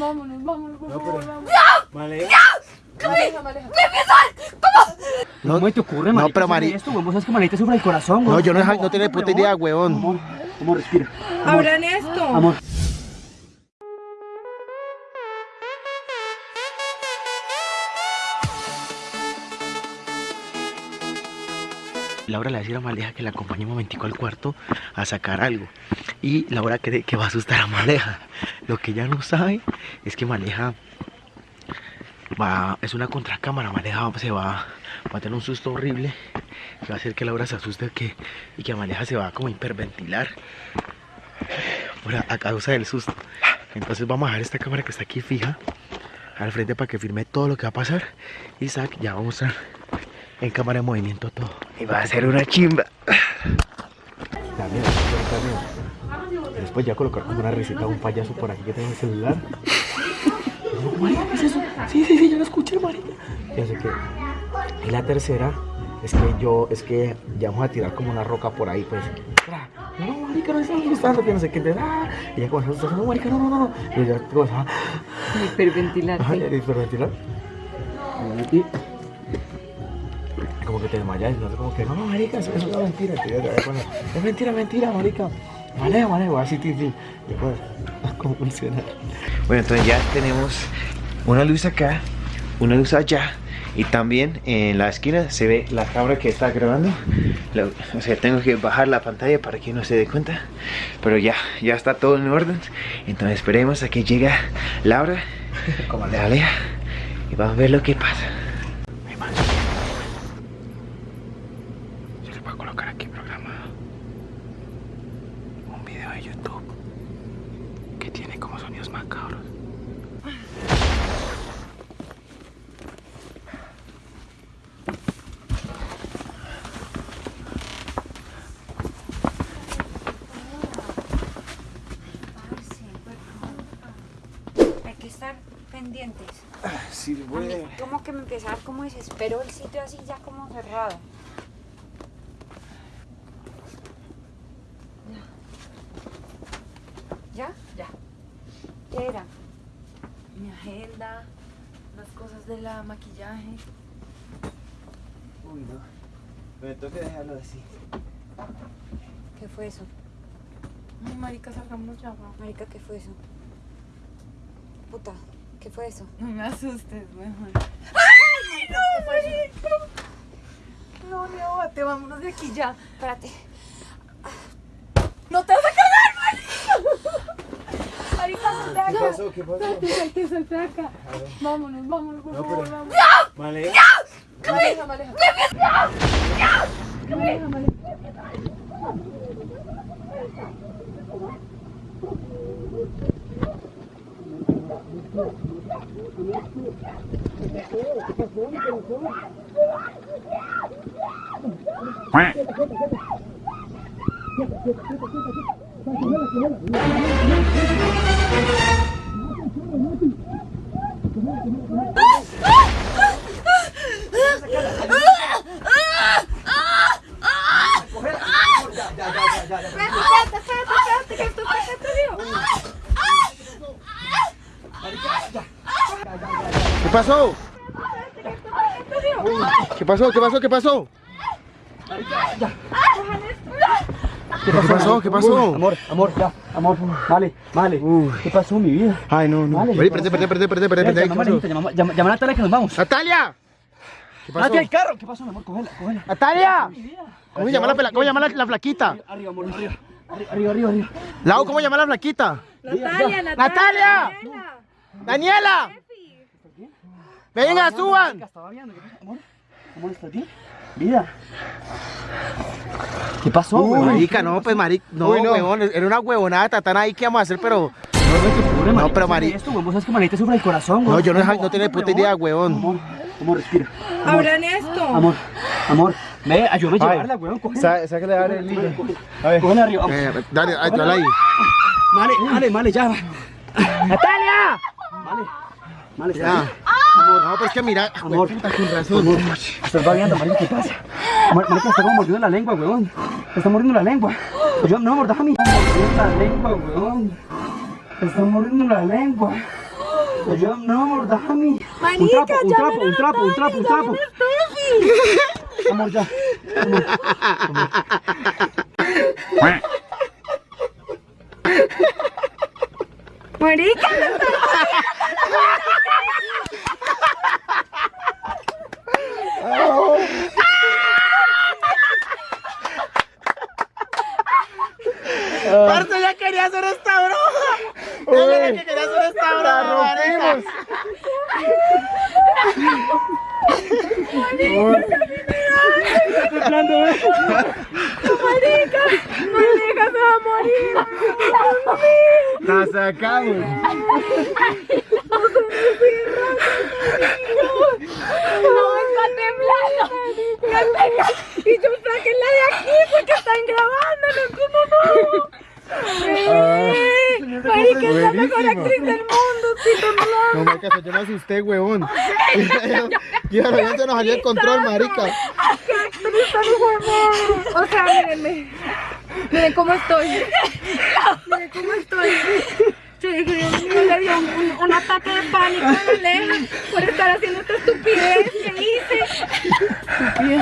Vámonos, vámonos, por favor, vámonos. Vale. Maleja, Maleja. No, ¿Cómo te ocurre, no, marica, pero hacerme Mari- esto? Vos sabes que Marita sufre el corazón, weón. No, yo no, Amor, no tenía puta idea, weón. Amor, amor, respira. Abran esto. Amor. Laura le va a decir a Maleja que la acompañe un momentico al cuarto a sacar algo. Y Laura cree que va a asustar a Maleja. Lo que ella no sabe es que Maleja va, es una contracámara. Maleja se va, va a tener un susto horrible que va a hacer que Laura se asuste que, y que Maleja se va como a hiperventilar por a, a causa del susto. Entonces vamos a dejar esta cámara que está aquí fija al frente para que firme todo lo que va a pasar. Y Isaac ya va a mostrar en cámara de movimiento todo. Y va a ser una chimba. Después ya colocar como una receta de un payaso por aquí que tengo en el celular. No, marica, ¿qué es eso? Sí, sí, sí, yo lo escuché, marica. Ya sé que. Y la tercera es que yo, es que ya vamos a tirar como una roca por ahí, pues. No, marica, no estamos gustando, que no sé qué. entonces, Ah, y ya comenzó a no, marica, no, no, no. Y ya comenzó a. Hiperventilar. Ay, hiperventilar. Y como que te desmayas, no sé, como que no, marica, eso, es una mentira. tío, bueno, es mentira, mentira, marica. Vale, vale, voy así, tío. Después, ¿cómo funciona? Bueno, entonces ya tenemos una luz acá, una luz allá. Y también en la esquina se ve la cámara que está grabando. O sea, tengo que bajar la pantalla para que no se dé cuenta. Pero ya, ya está todo en orden. Entonces esperemos a que llegue Laura, como le alea. Y vamos a ver lo que pasa. Yo le voy a colocar aquí programa un video de YouTube que tiene como sonidos macabros. Hay que estar pendientes. Sí, A mí como que me empieza a dar como desespero el sitio así ya como cerrado. ¿Ya? Ya. ¿Qué era? Las cosas de la maquillaje. Uy, no. Me tengo que dejarlo así. ¿Qué fue eso? Ay, marica, salgámonos ya, va. Marica, ¿qué fue eso? Puta, ¿qué fue eso? No me asustes, mejor. ¡Ay, no, marica! No, llévate, vámonos de aquí ya. Espérate. ¡No te vas a cagar, marica! Marica, no te ¿Qué pasó? ¿Qué pasó? Espérate, hay que salte de acá. Vámonos, vámonos, por No, favor, pero- vámonos. Vale. Maleja, maleja. Maleja, maleja. Espérate, espérate, espérate, que esto está ¿Qué pasó? ¿Qué pasó? ¿Qué pasó? ¿Qué pasó? ¿Qué pasó? ¿Qué pasó? Amor, amor, ya, amor. Vale, vale. ¿Qué pasó, mi vida? Ay, no, no. Vale, espérate, espérate, espérate, espérate, espérate. Llama, a Natalia que nos vamos. ¡Natalia! ¿Qué pasó? ¡Natalia, el carro! ¿Qué pasó, mi amor? Cógela, cógela. ¡Natalia! ¿Cómo se llama la, pela- cómo la, la flaquita? Arriba, amor, arriba. Arriba, arriba, arriba. Lau, ¿cómo se llama la flaquita? Natalia, Natalia. ¡Natalia! ¡Daniela! ¡Venga, suban! Marica, estaba viendo. Amor, ¿estás bien? Vida. ¿Qué pasó, Uy, huevón? marica, no, pues marica, no, huevón, era una huevonada tatana ahí que vamos a hacer, pero... No, pero, Mari- Esto, huevón, Vos sabes que Marita sufre el corazón, No, huevón. yo no, no tenía puta idea, huevón. Amor, amor, respira. Abran esto. Amor, amor. Ve, ayúdame a llevarla, huevón. Sáquale a el niño. Cógela arriba. Eh, dale, ahí, dale ahí. Vale, vale, vale, ya. ¡Natalia! Vale, está Ya. No, pero es que mira, Amor, puta, con razón. Amor, estás babeando, marica, ¿qué pasa? Mar- Marica, está como mordiendo la lengua, weón. Está mordiendo la lengua. Yo, no, mordaja a mí. Está mordiendo la lengua, weón. Está mordiendo la lengua. Ayúdame, no, amor. Un trapo, un trapo, un trapo, un trapo, un trapo. Amor, ya. Amor, amor. Marica, Parce, ya quería hacer esta broma. Ya era que quería hacer esta broma, ¿eh? marica, marica, se va a morir. La sacamos. No, está temblando. Y yo sáquenla de aquí porque están grabando, no como no. Eh, Marica, es la mejor actriz del mundo, temblando. No, marica, yo me asusté, huevón. Y ahora ya se nos salió el control, marica. ¡Qué actriz tan huevón! O sea, mírenme. Miren cómo estoy. Miren cómo estoy. Yo dije, Dios mío, le dio un, un- ataque de pánico a la Aleja por estar haciendo esta estupidez que hice. Estupidez.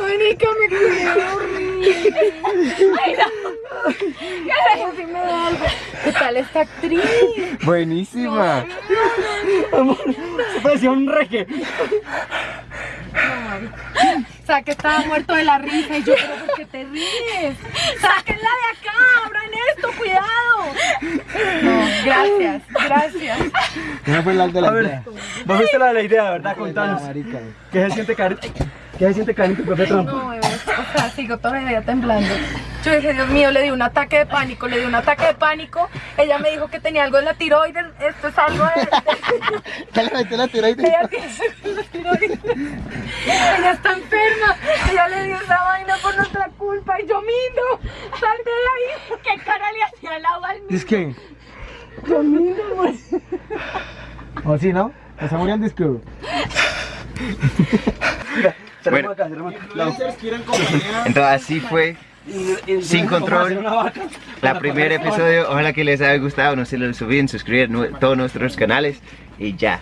Marica, me quedé horrible. Ay, no. ¿Qué si me da algo? ¿Qué tal esta actriz? Buenísima. Amor, se parecía un reque. O sea, que estaba muerto de la risa y yo, pero ¿por qué te ríes? ¡Sáquenla de acá! ¡Abran esto! ¡Cuidado! No, gracias, gracias. No fue la de A la ver, idea. vos viste la de la idea, ¿verdad? Contanos. Marica. ¿Qué se siente caer? ¿Qué se siente caer en tu propia trampa? No, bebé, o sea, sigo todavía temblando. Yo dije, Dios mío, le di un ataque de pánico, le di un ataque de pánico. Ella me dijo que tenía algo en la tiroides. Esto es algo de... Ya le metí la tiroides. Ella tiene en la tiroides. Ella está enferma. Ella le dio esa vaina por nuestra culpa. Y yo, Mindo, salte de ahí. ¿Qué cara le hacía el agua al Mindo? ¿Es que? ¿O sí, no? Está muriendo disco. Acá, acá. Entonces así fue Sin control. la primer episodio. Ojalá que les haya gustado. No se lo olviden suscribir a todos nuestros canales y ya.